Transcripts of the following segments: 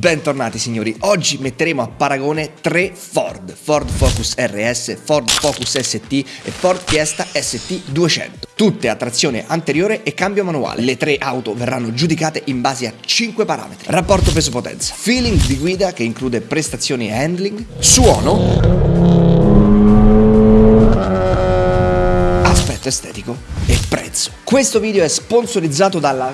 Bentornati signori, oggi metteremo a paragone tre Ford, Ford Focus RS, Ford Focus ST e Ford Fiesta ST 200, tutte a trazione anteriore e cambio manuale. Le tre auto verranno giudicate in base a 5 parametri. Rapporto peso-potenza, feeling di guida che include prestazioni e handling, suono, aspetto estetico e prezzo. Questo video è sponsorizzato dalla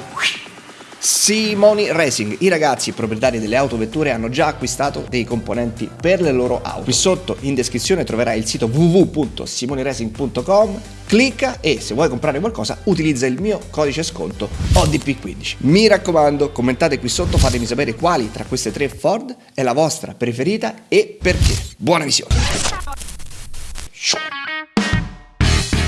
Simoni Racing. I ragazzi proprietari delle autovetture hanno già acquistato dei componenti per le loro auto. Qui sotto in descrizione troverai il sito www.simoniracing.com. Clicca e se vuoi comprare qualcosa utilizza il mio codice sconto ODP15. Mi raccomando, commentate qui sotto, fatemi sapere quali tra queste tre Ford è la vostra preferita e perché. Buona visione!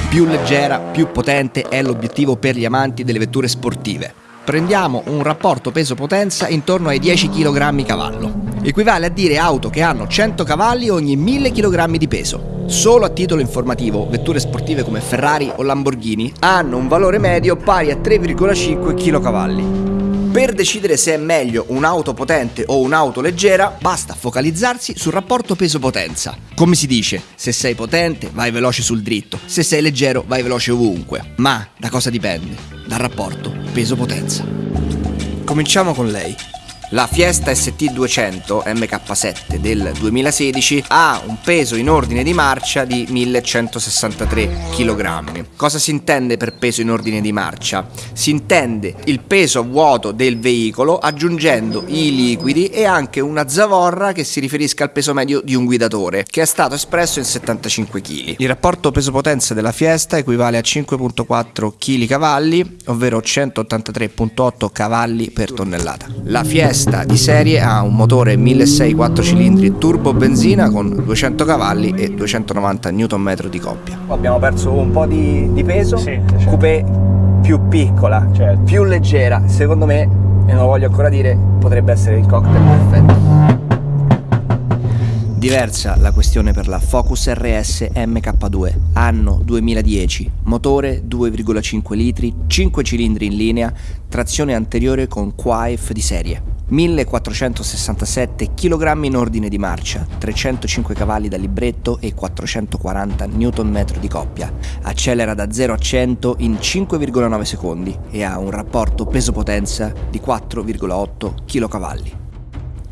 Più leggera, più potente è l'obiettivo per gli amanti delle vetture sportive prendiamo un rapporto peso-potenza intorno ai 10 kg cavallo. Equivale a dire auto che hanno 100 cavalli ogni 1000 kg di peso. Solo a titolo informativo, vetture sportive come Ferrari o Lamborghini hanno un valore medio pari a 3,5 kg. Per decidere se è meglio un'auto potente o un'auto leggera, basta focalizzarsi sul rapporto peso-potenza. Come si dice, se sei potente vai veloce sul dritto, se sei leggero vai veloce ovunque. Ma da cosa dipende? Dal rapporto peso-potenza. Cominciamo con lei. La Fiesta ST200 MK7 del 2016 ha un peso in ordine di marcia di 1163 kg. Cosa si intende per peso in ordine di marcia? Si intende il peso a vuoto del veicolo aggiungendo i liquidi e anche una zavorra che si riferisca al peso medio di un guidatore, che è stato espresso in 75 kg. Il rapporto peso-potenza della Fiesta equivale a 5.4 kg cavalli, ovvero 183.8 cavalli per tonnellata. La Fiesta testa di serie ha un motore 1600 4 cilindri turbo benzina con 200 cavalli e 290 Nm di coppia. Abbiamo perso un po' di, di peso, sì, certo. coupé più piccola, certo. più leggera, secondo me, e non lo voglio ancora dire, potrebbe essere il cocktail perfetto. Diversa la questione per la Focus RS MK2, anno 2010, motore 2,5 litri, 5 cilindri in linea, trazione anteriore con Quaif di serie. 1467 kg in ordine di marcia, 305 cavalli da libretto e 440 Nm di coppia. Accelera da 0 a 100 in 5,9 secondi e ha un rapporto peso-potenza di 4,8 kg.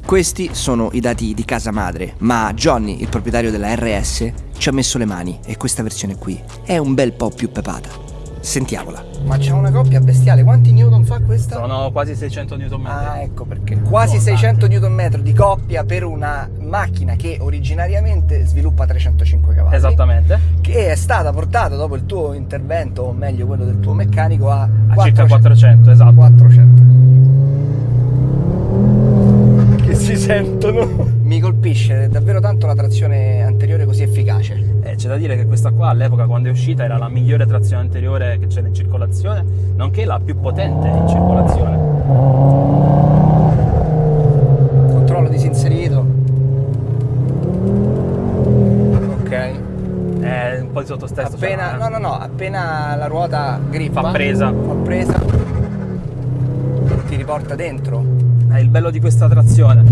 Questi sono i dati di casa madre, ma Johnny, il proprietario della RS, ci ha messo le mani e questa versione qui è un bel po' più pepata. Sentiamola. Ma c'è una coppia bestiale, quanti newton fa questa? Sono quasi 600 newton Ah, ecco perché. Quasi 600 newton di coppia per una macchina che originariamente sviluppa 305 cavalli. Esattamente. Che è stata portata dopo il tuo intervento, o meglio quello del tuo meccanico, a, a 400, circa 400, esatto. 400 si sentono. Mi colpisce davvero tanto la trazione anteriore così efficace. C'è da dire che questa qua all'epoca quando è uscita era la migliore trazione anteriore che c'era in circolazione, nonché la più potente in circolazione. Controllo disinserito. Ok. Eh, un po' di sottostesso. Appena, no, no, no, appena la ruota grippa. Fa presa. Fa presa. Ti riporta dentro è il bello di questa trazione.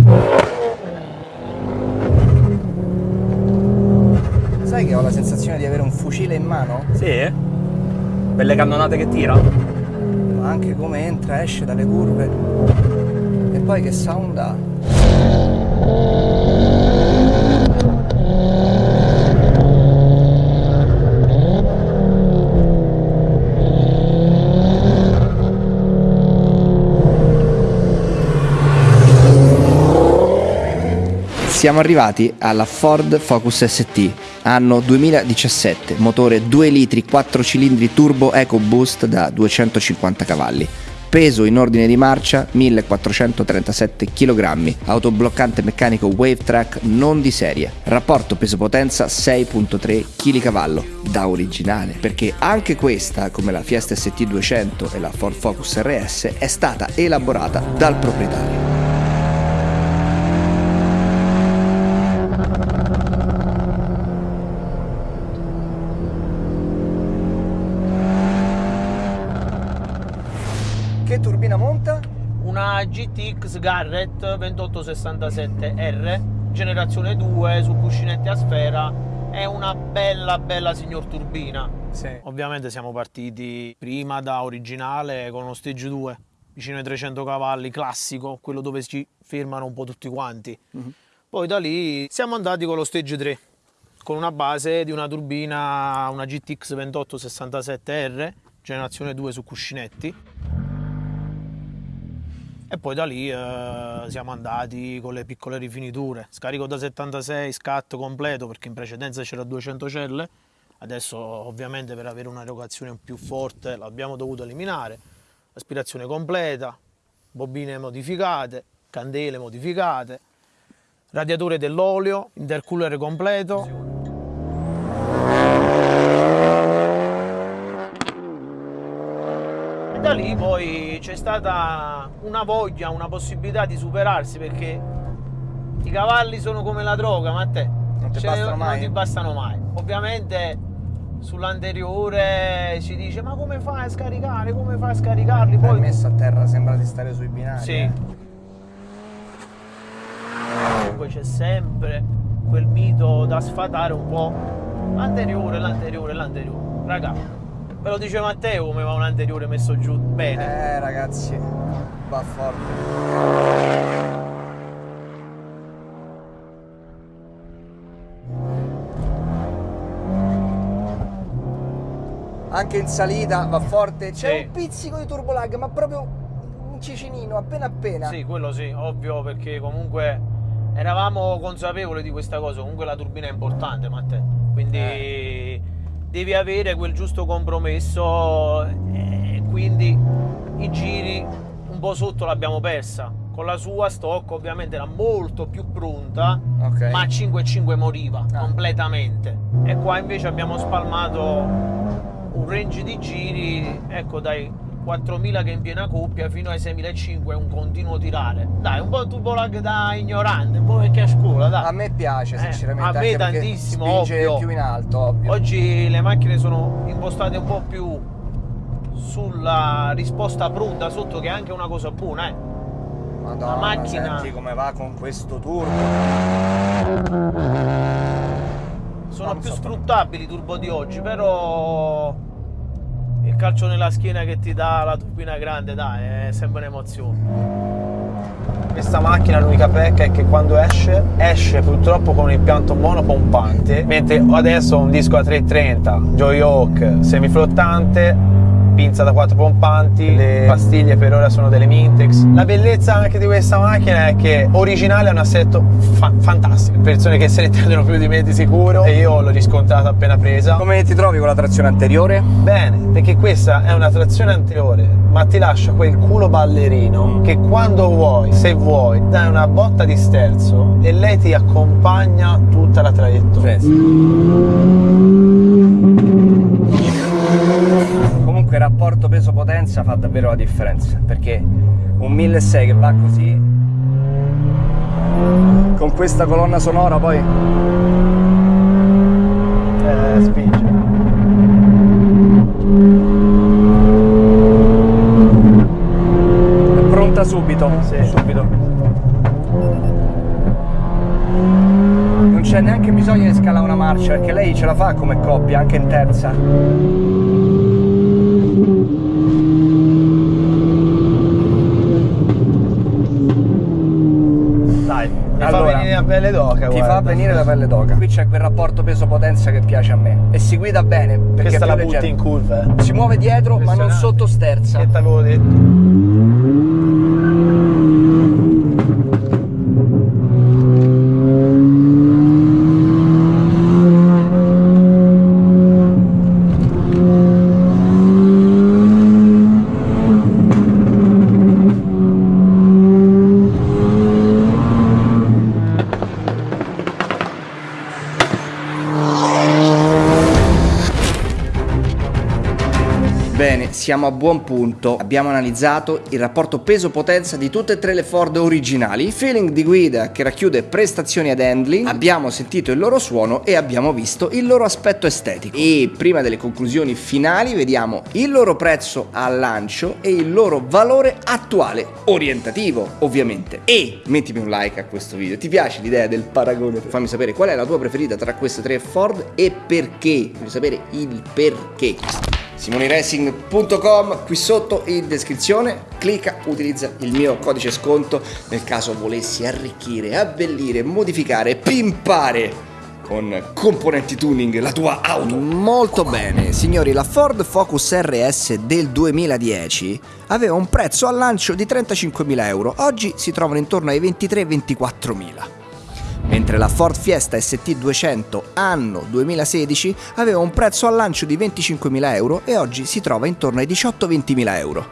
Sai che ho la sensazione di avere un fucile in mano? Sì? Belle cannonate che tira? Ma anche come entra, esce dalle curve. E poi che sound ha? Siamo arrivati alla Ford Focus ST, anno 2017, motore 2 litri 4 cilindri turbo EcoBoost da 250 cavalli. Peso in ordine di marcia 1437 kg, autobloccante meccanico WaveTrack non di serie, rapporto peso-potenza 6.3 kg, da originale, perché anche questa, come la Fiesta ST 200 e la Ford Focus RS, è stata elaborata dal proprietario. Garrett 2867R, generazione 2 su cuscinetti a sfera. È una bella bella signor turbina. Sì. Ovviamente siamo partiti prima da originale con uno stage 2, vicino ai 300 cavalli, classico, quello dove ci fermano un po' tutti quanti. Mhm. Poi da lì siamo andati con lo stage 3, con una base di una turbina, una GTX 2867R, generazione 2 su cuscinetti. E poi da lì eh, siamo andati con le piccole rifiniture. Scarico da 76, scatto completo perché in precedenza c'era 200 celle. Adesso ovviamente per avere un'erogazione più forte l'abbiamo dovuto eliminare. Aspirazione completa, bobine modificate, candele modificate, radiatore dell'olio, intercooler completo. E da lì poi c'è stata una voglia, una possibilità di superarsi perché i cavalli sono come la droga, ma a te Non ti ce- bastano mai? non ti bastano mai. Ovviamente sull'anteriore si dice ma come fai a scaricare, come fai a scaricarli? Poi Poi messo a terra sembra di stare sui binari. sì. eh. Comunque c'è sempre quel mito da sfatare un po'. L'anteriore, l'anteriore, l'anteriore. Raga, ve lo dice Matteo come va un anteriore messo giù bene. Eh ragazzi, va forte. Anche in salita va forte, c'è Sì. un pizzico di turbo lag, ma proprio un cicinino, appena appena. Sì, quello sì, ovvio, perché comunque eravamo consapevoli di questa cosa. Comunque la turbina è importante, Matteo. Quindi Eh. Devi avere quel giusto compromesso e quindi i giri un po' sotto l'abbiamo persa. Con la sua stock ovviamente era molto più pronta, Ok. ma a 5,5 moriva Ah. completamente. E qua invece abbiamo spalmato un range di giri, ecco dai 4000 che in piena coppia fino ai 6500 è un continuo tirare. Dai, un po' turbo lag da ignorante, un po' vecchia a scuola, dai. A me piace Eh, sinceramente. a me perché tantissimo, ovvio. più in alto, ovvio. Oggi le macchine sono impostate un po' più sulla risposta pronta sotto che è anche una cosa buona, eh. Madonna, la macchina- senti come va con questo turbo. sono Non più so. sfruttabili i turbo di oggi, però il calcio nella schiena che ti dà la turbina grande, dai, è sempre un'emozione. Questa macchina l'unica pecca è che quando esce, esce purtroppo con un impianto monopompante, mentre adesso ho un disco a 330, Joyhawk semiflottante, pinza da 4 pompanti, le pastiglie per ora sono delle Mintex. La bellezza anche di questa macchina è che originale è un assetto fa- fantastico, persone che se ne intendono più di me di sicuro e io l'ho riscontrata appena presa. Come ti trovi con la trazione anteriore? Bene, perché questa è una trazione anteriore, ma ti lascia quel culo ballerino che quando vuoi, se vuoi, dai una botta di sterzo e lei ti accompagna tutta la traiettoria. Comunque rapporto peso-potenza fa davvero la differenza perché un 1600 che va così con questa colonna sonora poi Eh, spinge. è pronta subito. subito. Non c'è neanche bisogno di scalare una marcia perché lei ce la fa come coppia anche in terza. Dai, mi fa Allora, venire la pelle d'oca, Ti guarda. fa venire la pelle d'oca. Qui c'è quel rapporto peso-potenza che piace a me. E si guida bene perché Questa è la butti leggero. in curva, eh. Si muove dietro ma non sotto sterza. Che t'avevo detto? Siamo a buon punto. Abbiamo analizzato il rapporto peso-potenza di tutte e tre le Ford originali, feeling di guida che racchiude prestazioni ad handling, abbiamo sentito il loro suono e abbiamo visto il loro aspetto estetico. E prima delle conclusioni finali vediamo il loro prezzo al lancio e il loro valore attuale, orientativo ovviamente. E mettimi un like a questo video, ti piace l'idea del paragone? Fammi sapere qual è la tua preferita tra queste tre Ford e perché, voglio sapere il perché simoniracing.com qui sotto in descrizione. Clicca utilizza il mio codice sconto nel caso volessi arricchire abbellire modificare pimpare con componenti tuning la tua auto. Molto bene, signori, la Ford Focus RS del 2010 aveva un prezzo al lancio di 35.000 euro, oggi si trovano intorno ai 23-24.000 mentre la Ford Fiesta ST200 anno 2016 aveva un prezzo al lancio di 25.000 euro e oggi si trova intorno ai 18-20.000 euro.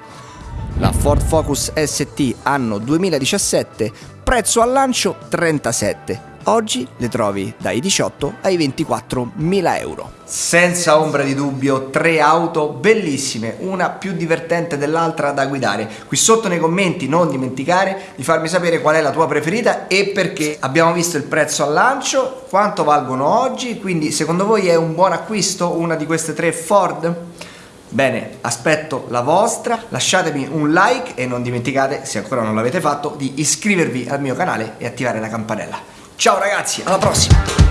La Ford Focus ST anno 2017 prezzo al lancio 37 Oggi le trovi dai 18 ai 24 mila euro. Senza ombra di dubbio, tre auto bellissime, una più divertente dell'altra da guidare. Qui sotto nei commenti non dimenticare di farmi sapere qual è la tua preferita e perché. Abbiamo visto il prezzo al lancio, quanto valgono oggi, quindi secondo voi è un buon acquisto una di queste tre Ford? Bene, aspetto la vostra, lasciatemi un like e non dimenticate, se ancora non l'avete fatto, di iscrivervi al mio canale e attivare la campanella. Ciao ragazzi, alla prossima!